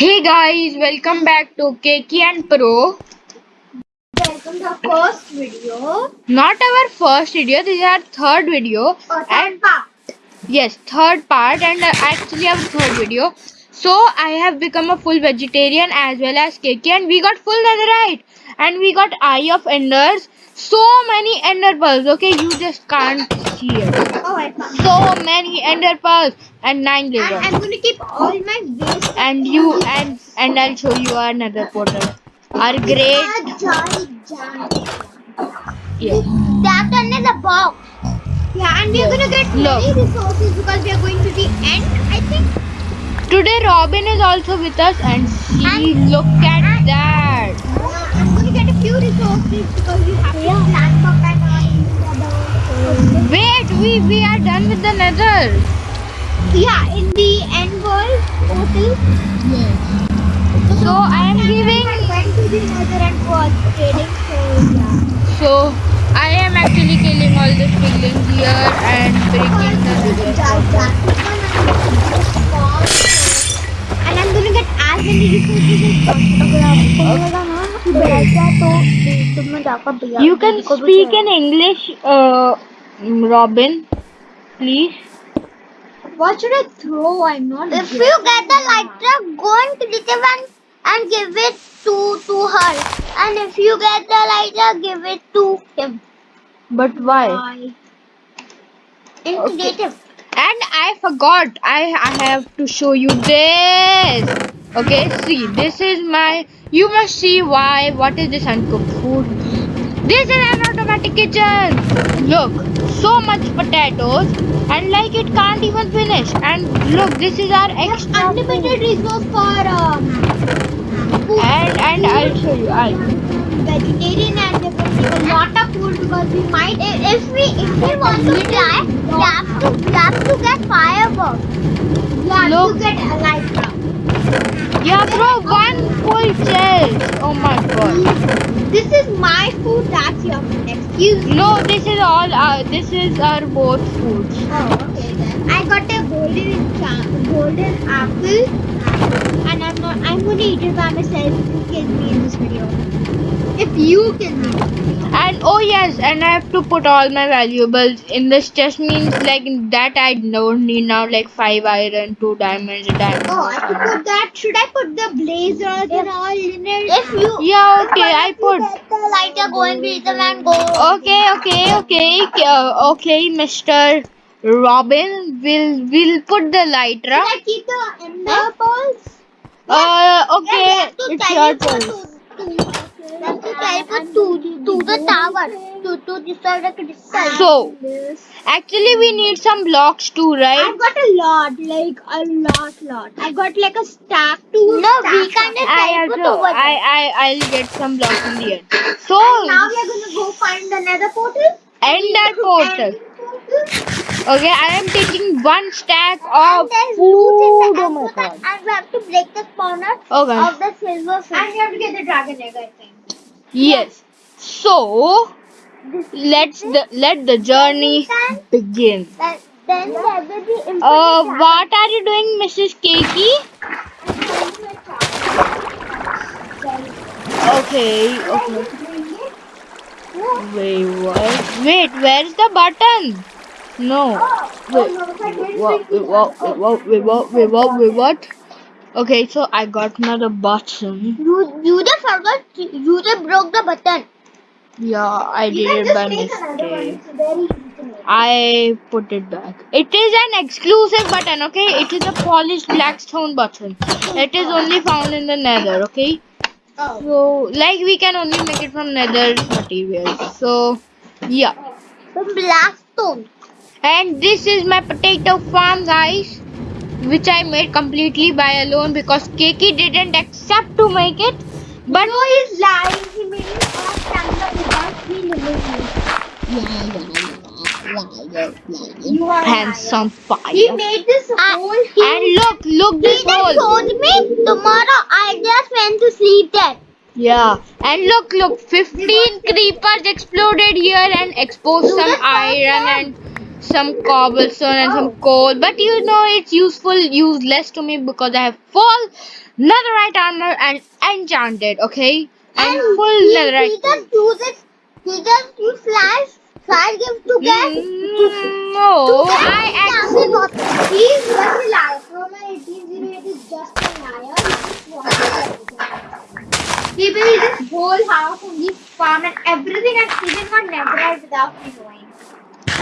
Hey guys, welcome back to Keki and Pro. Welcome to our first video. Not our first video, this is our third video. Or third part. Yes, third part and uh, actually our third video. So I have become a full vegetarian as well as Keki and we got full netherite and we got Eye of Enders. So many Ender pearls, okay? You just can't it. Oh, I found. So many Ender pearls and nine And lasers. I'm going to keep all my waste. And you and and I'll show you another portal. Our great A giant, giant. yeah. That one is a box. Yeah, and we're Yes. going to get Look. many resources because we are going to the end, I think. Today Robin is also with us and she And- look at that. Uh, I'm to get a few resources because we have to plant and. Wait, we we are done with the nether. Yeah, in the end world portal. So I am giving I went to the nether and was trading, so yeah. so I am actually killing all the piglins here and breaking the nether. And I'm gonna get as many resources as possible. You can speak in English, uh, Robin, please. What should I throw? I'm not. If you get the lighter, go and creative and and give it to to her. And if you get the lighter, give it to him. But why? In Okay. creative. And I forgot. I I have to show you this. Okay, see, this is my. You must see why. What is this uncooked food? This is an automatic kitchen. Look, so much potatoes, and like it can't even finish. And look, this is our extra. Unlimited resource for um. food. And and I'll show you. I. vegetarian and we will take a lot of food because we might if we if we want to fly we have to we have to get fireworks. We have Look. to get elytra. Yeah, bro, one full chest. Oh my god. This is my food, that's your food. Excuse me. No, this is all. Uh, this is our both foods. Oh, okay then. I got a golden golden apple I'm gonna eat it by myself if you kill me in this video. If you kill me. And oh yes, and I have to put all my valuables in this chest means like that I don't need now like five iron, two diamonds, a diamond. Oh, I could put that. Should I put the blazers and all in it? If you Yeah, okay, I put. get the lighter, go and beat them and go. Okay, okay, okay, uh, okay, Mister Robin. Will will put the lighter. Should I keep the ender pearls? Uh, okay, it's your turn. to- to- to the tower to, to the crystal. So, actually, we need some blocks too, right? I've got a lot, like a lot, lot. I got like a stack to No, stack we can up. just I also, I I I'll get some blocks in the end. So, Now we are gonna go find another portal. ender portal. End portal. Okay, I am taking one stack of And there's loot in food. the Oh my god. and we have to break the spawner Okay. of the silver fish. And we have to get the dragon egg, I think. Yes. So let's the let the journey begin. Then, then there will be Uh, what are you doing, Mrs. Keki? Okay. Okay. Wait, what? Wait, where's the button? No. Wait. What? Wait, what? Wait, what? Wait, what? Wait, what? Wait, what? Okay, so I got another button. You, you just forgot, you just broke the button. Yeah, I did it by just make another one. mistake. It's very easy to make. I put it back. It is an exclusive button, okay? It is a polished blackstone button. It is only found in the nether, okay? Oh. So, like, we can only make it from nether materials. So, yeah. From Blackstone. And this is my potato farm, guys. Which I made completely by alone because Keki didn't accept to make it. But no, he's lying. He made it off camera without me. You are handsome fire. He made this ah, whole And look, look He this hole. told me tomorrow I just went to sleep there. Yeah, and look, look, 15 creepers exploded here and exposed some iron and some cobblestone and some coal. But you know it's useful, useless to me because I have full netherite armor and enchanted. Okay, and And full he, netherite. he just use it. He just use flash. Flash gives to get. Mm, no, I actually. He is just a liar. From an 1808 is just a liar. He to He built this whole house and this farm and everything and he did not netherite without me knowing.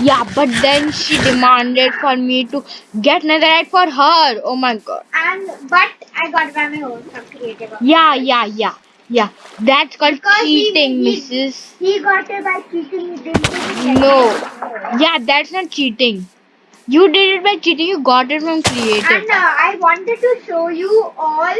Yeah, but then she demanded for me to get netherite for her. Oh my god. And but I got by my own from creative. Yeah, yeah, yeah, yeah. That's called Because cheating, he- Mrs. He got it by cheating. He didn't do it No. Yeah, that's not cheating. You did it by cheating. You got it from creative. And uh, I wanted to show you all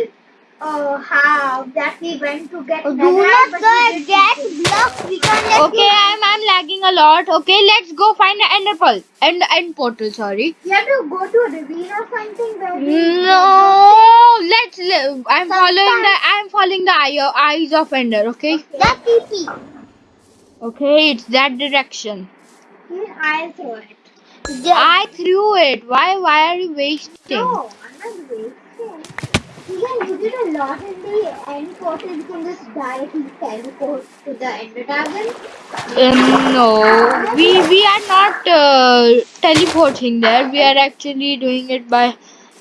uh, how that we went to get. Do netherite, not but go we and didn't get blocks. We can Okay, I'm I'm lagging a lot. Okay, let's go find the ender pearl. End end portal. Sorry. You have to go to a ravine or something where No, let's. li- I'm following the. I'm following the eye, eyes of ender. Okay. That's easy. Okay, it's that direction. I throw it. I threw it. Why? Why are you wasting? No, I'm not wasting. You can use it a lot in the end portal. You can just directly teleport to the ender dragon. Um, no, we we are not uh, teleporting there. We are actually doing it by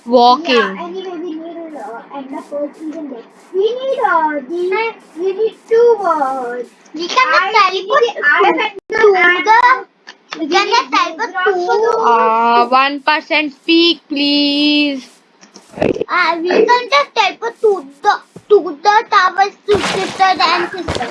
walking. Yeah, anyway, we need uh, ender pearl season day. We need uh, the we need to uh, we can teleport to, the we can just teleport to Uh, one percent speak, please. Uh, we can just teleport to the to the towers to sister and sister.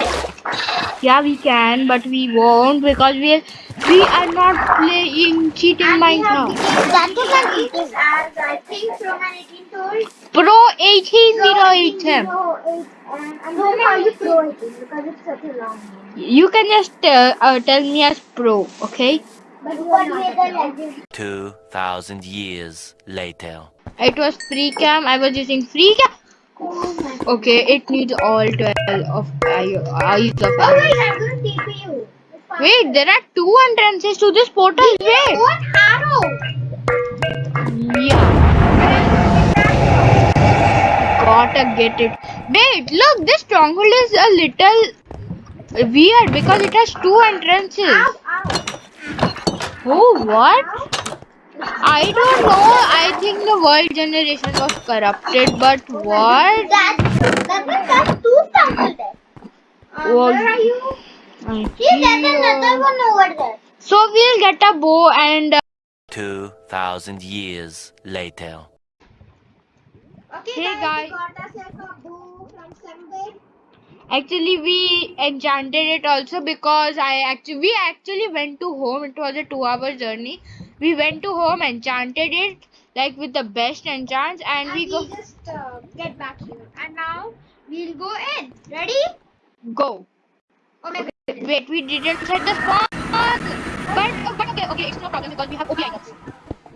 Yeah, we can, but we won't because we we are not playing cheating Minecraft. That is an as I think from an 18 told. Pro eighteen zero eight him. And I'm going to call you Pro 18 because it's such a long name. You can just uh, uh, tell me as pro, okay? But what we are the legend. 2,000 years later. It was free cam. I was using free cam. Oh. Okay, it needs all twelve of eye- eyes of. Oh wait, I'm going to TP you. It's fine. Wait, there are two entrances to this portal. Wait. One arrow. Yeah. Gotta get it. Wait, look, this stronghold is a little weird because it has two entrances. Ow, ow. Oh, what? I don't know. I think the world generation was corrupted, but what? That, that means that's two stronghold there. Oh, where are you? I See, there's another one over there. So we'll get a bow and uh, 2,000 years later. Okay, Hey, guys. we actually we enchanted it also because I actually we actually went to home. It was a two-hour journey. We went to home, and enchanted it like with the best enchants, and, And we we go just uh, get back here. And now we'll go in. Ready? go. Okay. Wait, we didn't set the spawn. But, but okay, okay, it's no problem because we have OP items.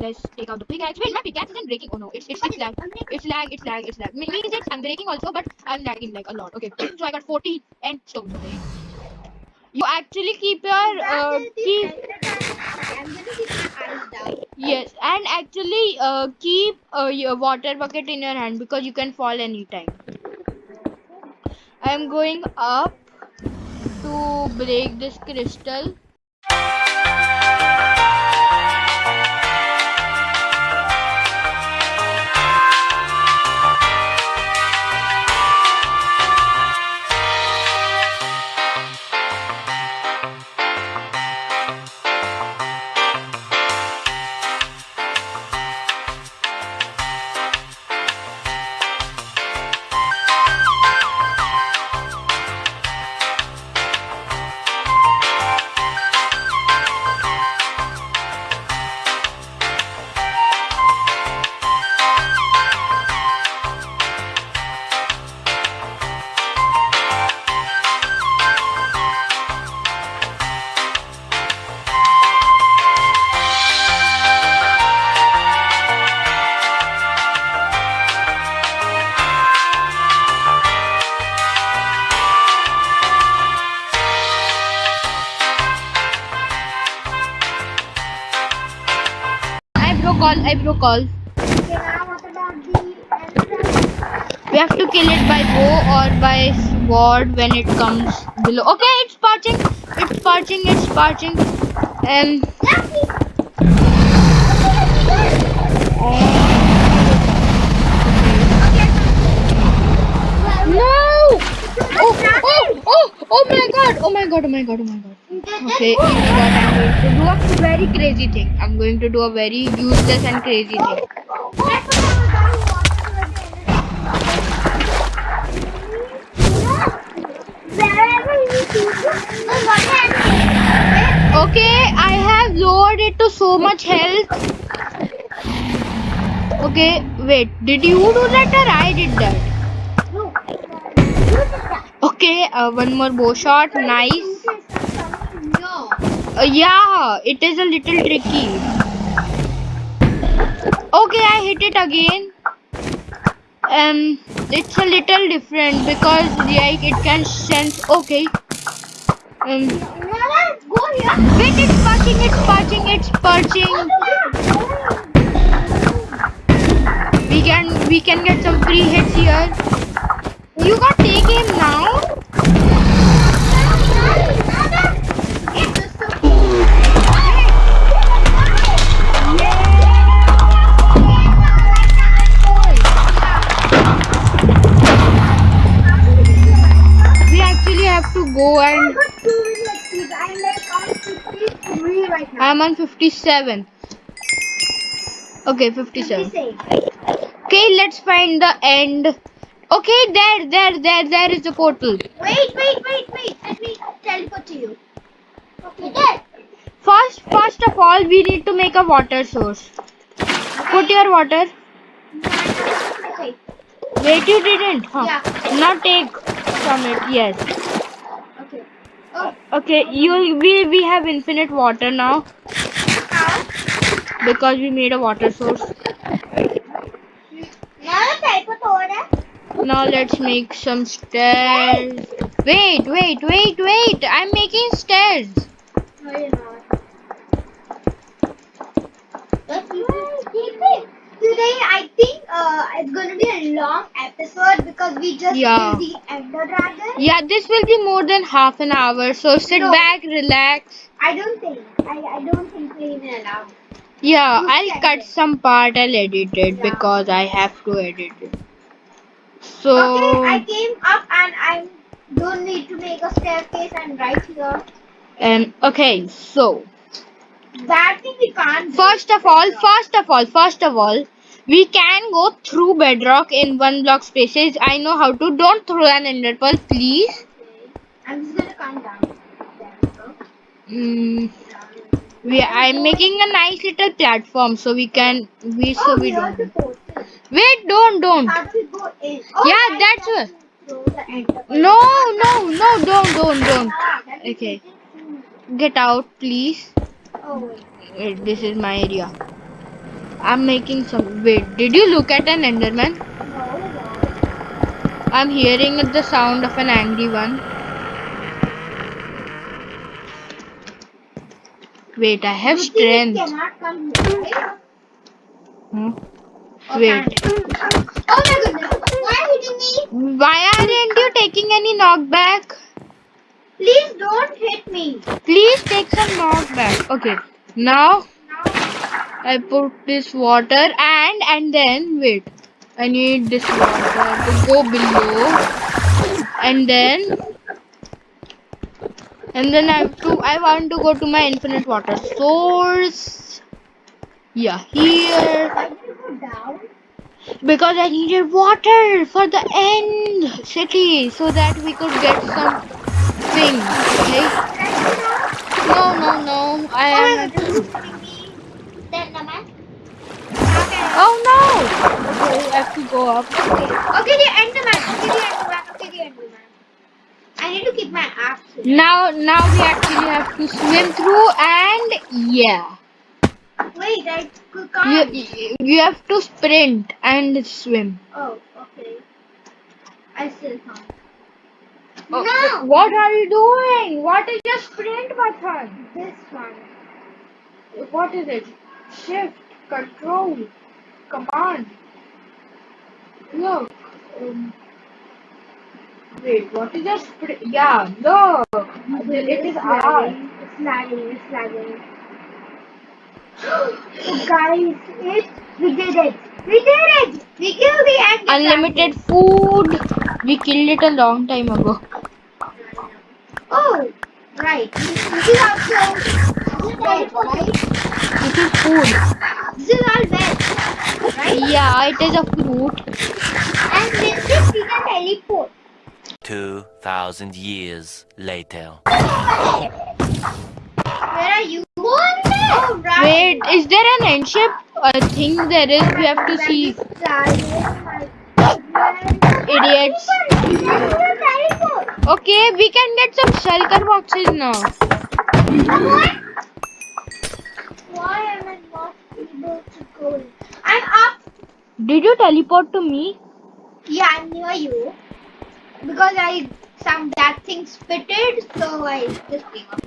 Let's take out the pickaxe. Wait, my pickaxe isn't breaking. Oh no, it's it's, it's lag. It's lag. It's lag. It's lag. Means it's I'm breaking also, but I'm lagging like a lot. Okay, so I got 40 and stone. Okay. You actually keep your uh, keep I'm gonna keep my eyes down. yes, and actually uh, keep uh, your water bucket in your hand because you can fall anytime. I am going up to break this crystal. Call. We have to kill it by bow or by sword when it comes below. Okay, it's perching. It's perching. It's perching. Um. No! Oh, oh, oh, oh my god! Oh my god! Oh my god! Oh my god! Okay, what? I'm going to do a very crazy thing. I'm going to do a very useless and crazy thing. Okay, I have lowered it to so much health. Okay, wait. Did you do that or I did that? Okay, uh, one more bow shot. Nice. Uh, yeah, it is a little tricky. Okay, I hit it again. Um, it's a little different because like it can sense. Okay. Um, wait, it's perching, it's perching, it's perching. We can, we can get some free hits here. You got I'm on 57. Okay, 57. Okay, let's find the end. Okay, there, there, there, there is the portal. Wait, wait, wait, wait. Let me teleport to you. Okay. There. First, first of all, we need to make a water source. Put your water. Okay. Wait, you didn't. Huh. Yeah. Now take from it. Yes. Okay. You we we have infinite water now because we made a water source. Now let's make some stairs. Wait, wait, wait, wait! I'm making stairs. No, you're not. Today, I think uh, it's going to be a long episode because we just Yeah. the Ender Dragon. Yeah, this will be more than half an hour. So sit No. back, relax. I don't think. I, I don't think we even allow. Yeah, I'll cut edit. some part. I'll edit it Yeah. because I have to edit it. So okay, I came up and I don't need to make a staircase. I'm right here. um okay, so That thing we can't. first of all, first of all, first of all, we can go through bedrock in one block spaces. I know how to. Don't throw an ender pearl, please. I'm just gonna come down. We. Mm, we I'm making a nice little platform so we can we so oh, we here's don't. Wait, don't don't. How do we go in? Oh, Yeah, that's what- to throw the ender pearl. No, no, no, don't, don't, don't. Ah, Okay. Get out, please. Oh, wait. Wait, this is my area. I'm making some. Wait, did you look at an Enderman? No. I'm hearing the sound of an angry one. Wait, I have strength. it cannot come here, right? Hmm? Wait. Oh my goodness. Why hitting me? why aren't you taking any knockback? Please don't hit me. Please take some knockback. Okay, now I put this water and and then wait. I need this water to go below and then and then I have to I want to go to my infinite water source. Yeah, here because I needed water for the end city so that we could get some things. Okay? No, no, no. I am. goodness, who's hitting me? Then the man. Okay. Oh no! Okay, we have to go up. Okay. Okay, the. Okay, the Enderman. Okay, the Enderman. I need to keep my axe. Now, now we actually have to swim through, and yeah, Wait, I can't. you- you have to sprint and swim. Oh, okay. I still can't. Oh, No! What are you doing? What is your sprint button? This one. What is it? Shift. control command. Look. Um, wait, what is that? spr- Yeah, look. It is R. It's lagging. It's lagging. guys, it we did it. We did it. We killed the ant. Unlimited food. We killed it a long time ago. Right. This is also this is veg, right? This is food. This is all veg, right? Yeah, it is a fruit. And with this we can teleport. 2,000 years later. Where are you? Oh, right. Wait, is there an end ship? Uh, I think there is. We have to see. Idiots. Teleport. Okay, we can get some shulker boxes now. Why am I not able to go? I'm up. Did you teleport to me? Yeah, I'm near you. Because I some that thing spitted, so I just came up.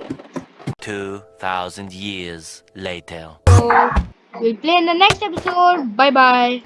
2,000 years later. So, we'll play in the next episode. Bye bye.